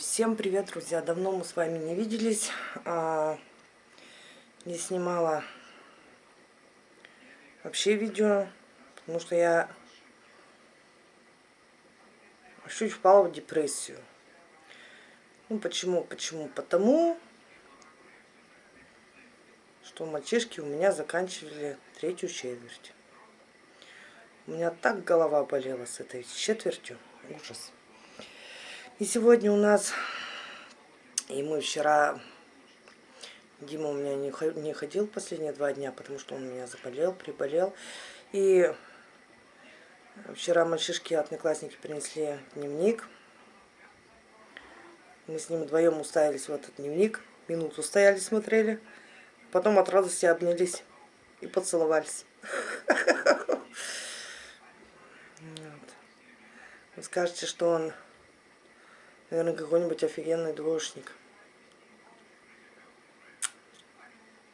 Всем привет, друзья! Давно мы с вами не виделись. А, не снимала вообще видео, потому что я чуть впала в депрессию. Ну почему? Почему? Потому что мальчишки у меня заканчивали третью четверть. У меня так голова болела с этой четвертью. Ужас. И сегодня у нас, и мы вчера, Дима у меня не ходил последние два дня, потому что он у меня заболел, приболел. И вчера мальчишки, одноклассники принесли дневник. Мы с ним вдвоем уставились в этот дневник, минуту стояли, смотрели. Потом от радости обнялись и поцеловались. Вы скажете, что он Наверное, какой-нибудь офигенный двоечник.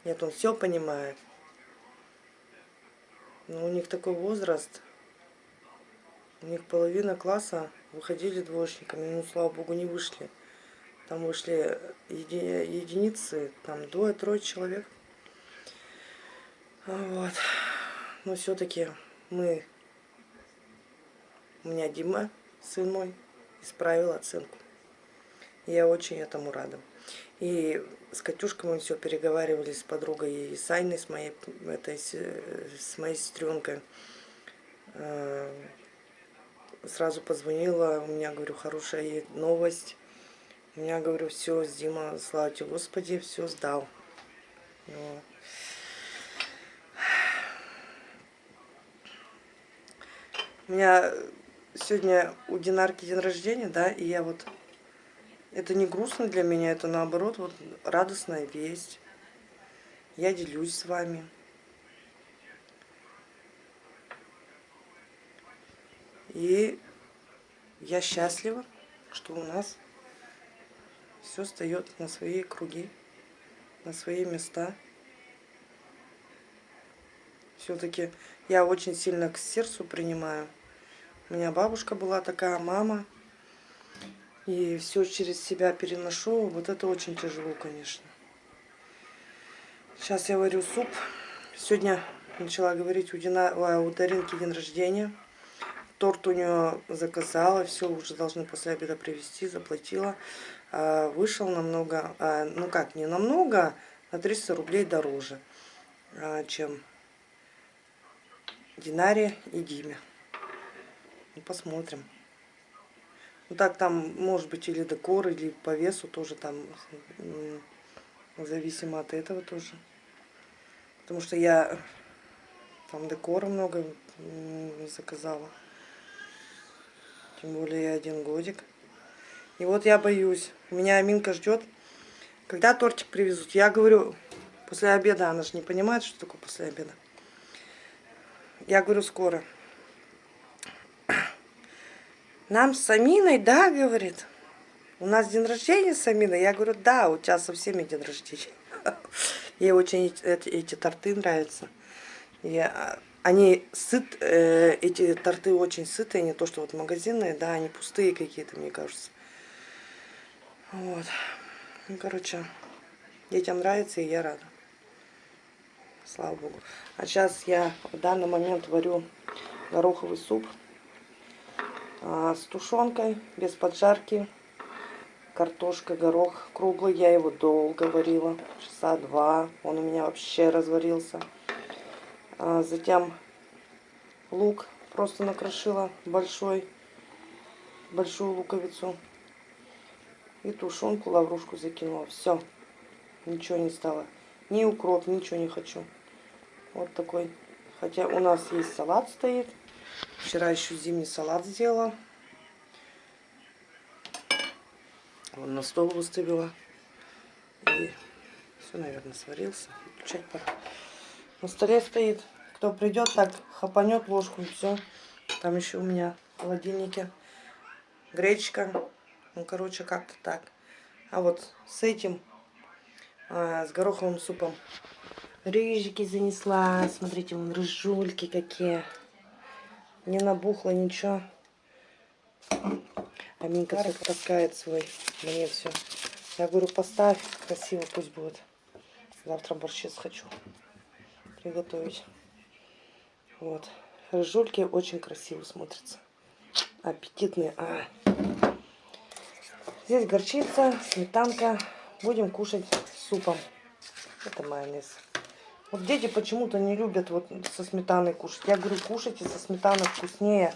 Нет, он все понимает. Но у них такой возраст. У них половина класса выходили двоечниками. Ну, слава богу, не вышли. Там вышли еди единицы, там двое-трое человек. Вот. Но все-таки мы... У меня Дима, сын мой, исправил оценку. Я очень этому рада. И с Катюшкой мы все переговаривали с подругой и с Айной, с моей, этой, с моей сестренкой. Э, сразу позвонила, у меня, говорю, хорошая новость. У меня, говорю, все, Дима, слава тебе, Господи, все сдал. Вот. У меня сегодня у Динарки день рождения, да, и я вот это не грустно для меня, это наоборот вот радостная весть. Я делюсь с вами. И я счастлива, что у нас все встает на свои круги, на свои места. Все-таки я очень сильно к сердцу принимаю. У меня бабушка была такая, мама и все через себя переношу. Вот это очень тяжело, конечно. Сейчас я варю суп. Сегодня начала говорить, у, Дина, у Даринки день рождения. Торт у нее заказала, все уже должны после обеда привезти, заплатила. А, вышел намного, а, ну как, не намного, на 300 рублей дороже, а, чем Динаре и Диме. Ну, посмотрим. Ну так там может быть или декор, или по весу тоже там, зависимо от этого тоже. Потому что я там декора много заказала. Тем более я один годик. И вот я боюсь. Меня Аминка ждет. Когда тортик привезут? Я говорю, после обеда. Она же не понимает, что такое после обеда. Я говорю, скоро. Нам с Аминой, да, говорит, у нас день рождения с Аминой. Я говорю, да, у тебя со всеми день рождения. Ей очень эти, эти торты нравятся. А, они сыт, э, эти торты очень сытые, не то что вот магазинные, да, они пустые какие-то, мне кажется. Вот. Ну, короче, детям нравится, и я рада. Слава Богу. А сейчас я в данный момент варю гороховый суп. А, с тушенкой, без поджарки. Картошка, горох круглый. Я его долго варила, часа два. Он у меня вообще разварился. А, затем лук просто накрошила большой, большую луковицу. И тушенку, лаврушку закинула. Все. Ничего не стало. Ни укроп, ничего не хочу. Вот такой. Хотя у нас есть салат стоит. Вчера еще зимний салат сделала. Вон на стол выставила. И все, наверное, сварился. Включать пора. На столе стоит. Кто придет, так хапанет ложку и все. Там еще у меня в холодильнике гречка. Ну, короче, как-то так. А вот с этим, а, с гороховым супом, рыжики занесла. Смотрите, вон рыжульки какие не набухло ничего. Аминка все таскает свой мне все. Я говорю, поставь, красиво пусть будет. Завтра борщец хочу приготовить. Вот. Рыжульки очень красиво смотрятся. Аппетитные. А. Здесь горчица, сметанка. Будем кушать супом. Это майонез. Вот дети почему-то не любят вот со сметаной кушать. Я говорю, кушайте со сметаной вкуснее.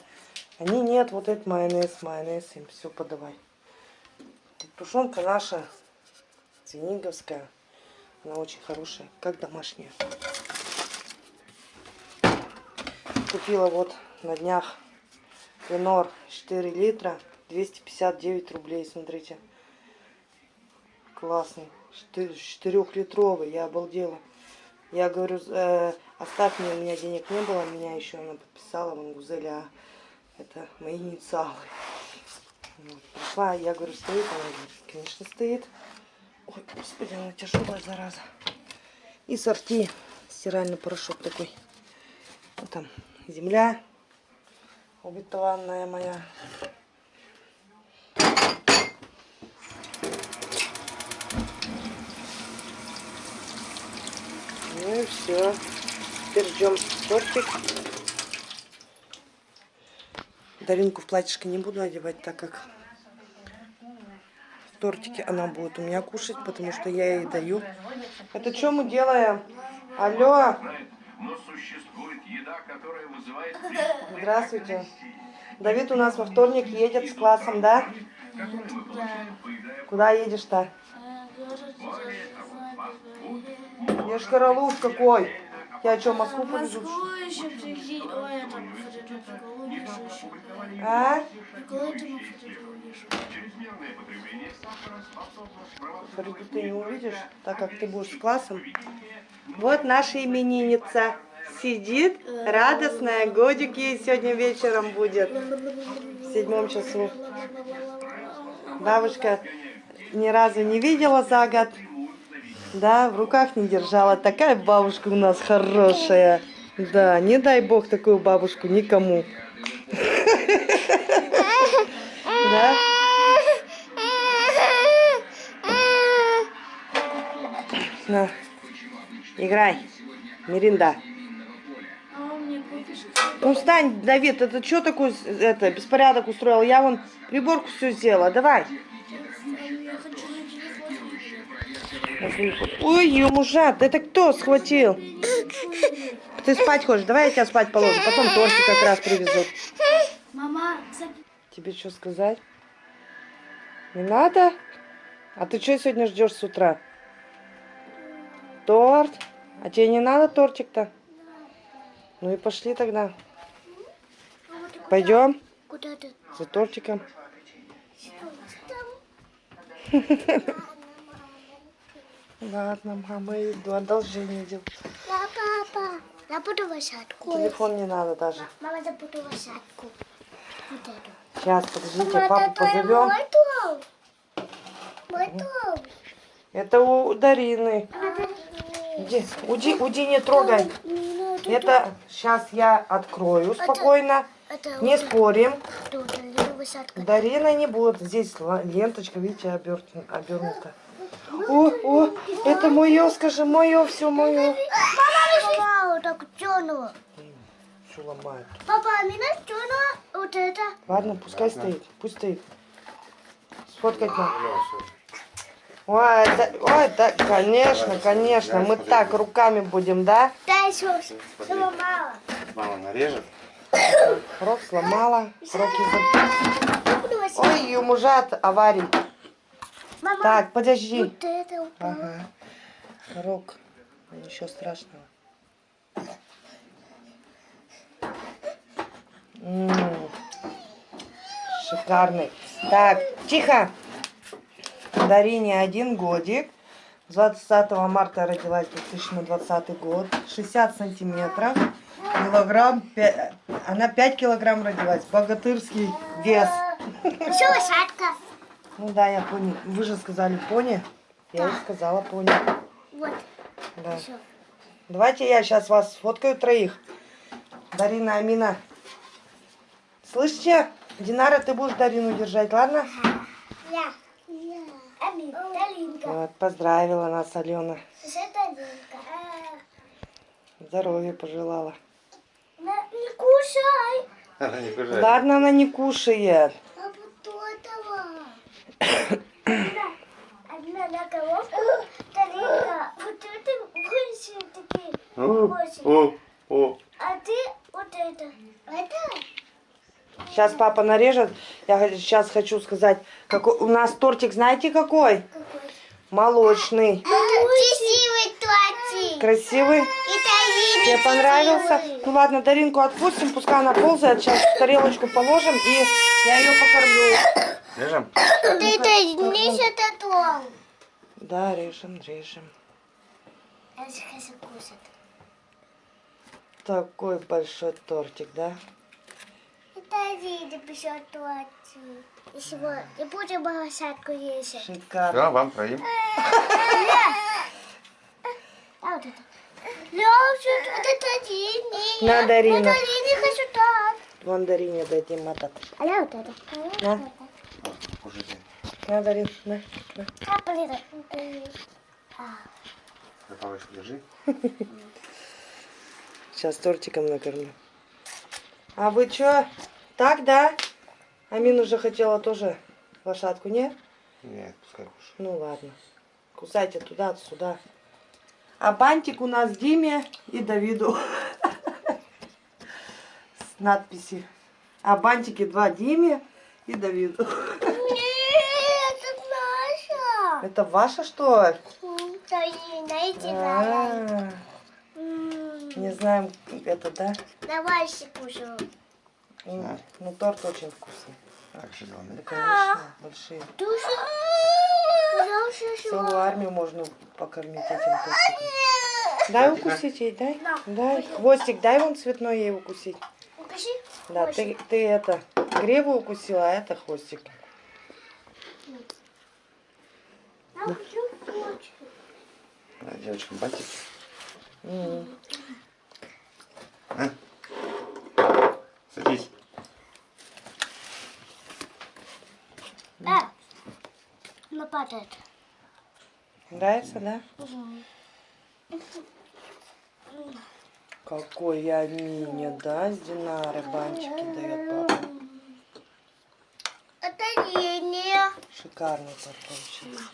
Они нет, вот этот майонез, майонез им все подавай. Тушенка наша, свиниговская. Она очень хорошая, как домашняя. Купила вот на днях Ленор 4 литра, 259 рублей, смотрите. Классный, 4-литровый, я обалдела. Я говорю, э, оставь мне, у меня денег не было, меня еще она подписала, Мангузеля, а это мои инициалы. Вот, пришла, я говорю, стоит, она говорит, конечно стоит. Ой, господи, она тяжелая, зараза. И сорти, стиральный порошок такой. Вот там земля обетованная моя. Ну и все. Теперь ждем тортик. Даринку в платьишко не буду одевать, так как в тортике она будет у меня кушать, потому что я ей даю. Это что мы делаем? Алло! Здравствуйте. Давид у нас во вторник едет с классом, да? Куда едешь-то? Ешь королуш какой. Я что, Москву повезу? Москву еще прикинь. Ой, Фотографику еще. А? Фариду ты не увидишь, так как ты будешь с классом. Вот наша именинница. Сидит, радостная, годик ей сегодня вечером будет. В седьмом часу. Бабушка ни разу не видела за год. Да, в руках не держала. Такая бабушка у нас хорошая. Да, не дай бог такую бабушку никому. Да? На, играй. А купишь? Ну встань, Давид, это что такой это, беспорядок устроил? Я вон приборку все сделала. Давай. Я хочу. Ой, ее мужат, это кто схватил? Ты спать хочешь? Давай я тебя спать положу. Потом тортик как раз привезут. Мама, Тебе что сказать? Не надо? А ты что сегодня ждешь с утра? Торт? А тебе не надо тортик-то? Ну и пошли тогда. Пойдем куда ты? за тортиком. Ладно, мама, я иду, одолжение делаю. Да, папа. Я буду лошадку. Телефон не надо даже. Мама, я буду лошадку. Вот эту. Сейчас, подождите, папу позовем. Мой дом. Мой дом. Это у Дарины. Иди, уди, уди, не трогай. Это сейчас я открою спокойно. Это Не спорим. Тут я. Дарина не будет. Здесь ленточка, видите, обернута. О, о, это мое, скажи, мое, все мое. Мама, так тянула. Все ломает. Папа, а меня тянула вот это. Ладно, пускай стоит, пусть стоит. Сфоткать надо. Ой, да, ой, да, конечно, конечно. Мы так руками будем, да? Дай еще сломала. Мама нарежет. Рок сломала, буду лошадку. Ой, ее мужат аварий. Мама, Так, подожди. вот это упало. Ага. Рок. Ничего страшного. М, Шикарный. Так, тихо. Дарине один годик. 20 марта родилась 2020 год. 60 сантиметров. Килограмм. пя- Она 5 килограмм родилась. Богатырский вес. Еще лошадка. Ну да, я пони. Вы же сказали пони. Я и сказала пони. Вот, Да. Давайте я сейчас вас сфоткаю троих. Дарина, Амина. Слышите? Динара, ты будешь Дарину держать, ладно? Я. Ами, Талинка. Вот, поздравила нас Алена. Талинка. Здоровья пожелала. Не кушай. Она не кушает. Ладно, она не кушает. А вот этого. Одна, одна на головку, Талинка. Вот это вырежем такие. О, о, о. А ты вот это. Это? Сейчас папа нарежет. Я сейчас хочу сказать, какой у нас тортик, знаете какой? Какой? Молочный. Красивый тортик. Красивый. Тебе понравился? Ну ладно, Даринку отпустим, пускай она ползает. Сейчас в тарелочку положим и я ее покормлю. Режем? Ты это не это том. Да, режем, режем. Я. Такой большой тортик, да? Это Лида пишет тортик. И сегодня и будем лошадку есть. Шикарно. Все, вам троим. А вот это. Лёша, вот это Лине. На, Дарина. Вот это Лине хочу так. Вон Дарине дадим этот. А я вот это. На, Кушайте. на, Дарин, на, на. А, блин. За палочку держи. Сейчас тортиком накормлю. А вы чё? Так, да? Амин уже хотела тоже лошадку, не? Нет, пускай кушает. Ну ладно. Кусайте туда, сюда. А бантик у нас Диме и Давиду. С надписью. А бантики два Диме и Давиду. Это ваша что ли? А, Не знаем, это, да? Давай все кушаю. М, Ну, торт очень вкусный. Так, что Да, конечно, большие. Целую армию можно покормить этим тортиком. Дай укусить ей, дай. Дай. Хвостик дай вон цветной ей укусить. Укажи. Да, ты, ты это, греву укусила, а это хвостик. Я почку. На, девочкам бантик. М. А? Садись. Да. Она падает. Нравится, да? Какой я мини, да, с Динары бантики дает папа. Это Линия. Шикарный получился.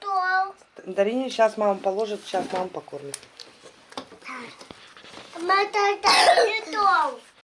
То. Дарине сейчас мама положит, сейчас мама покормит. Мама, Линия то.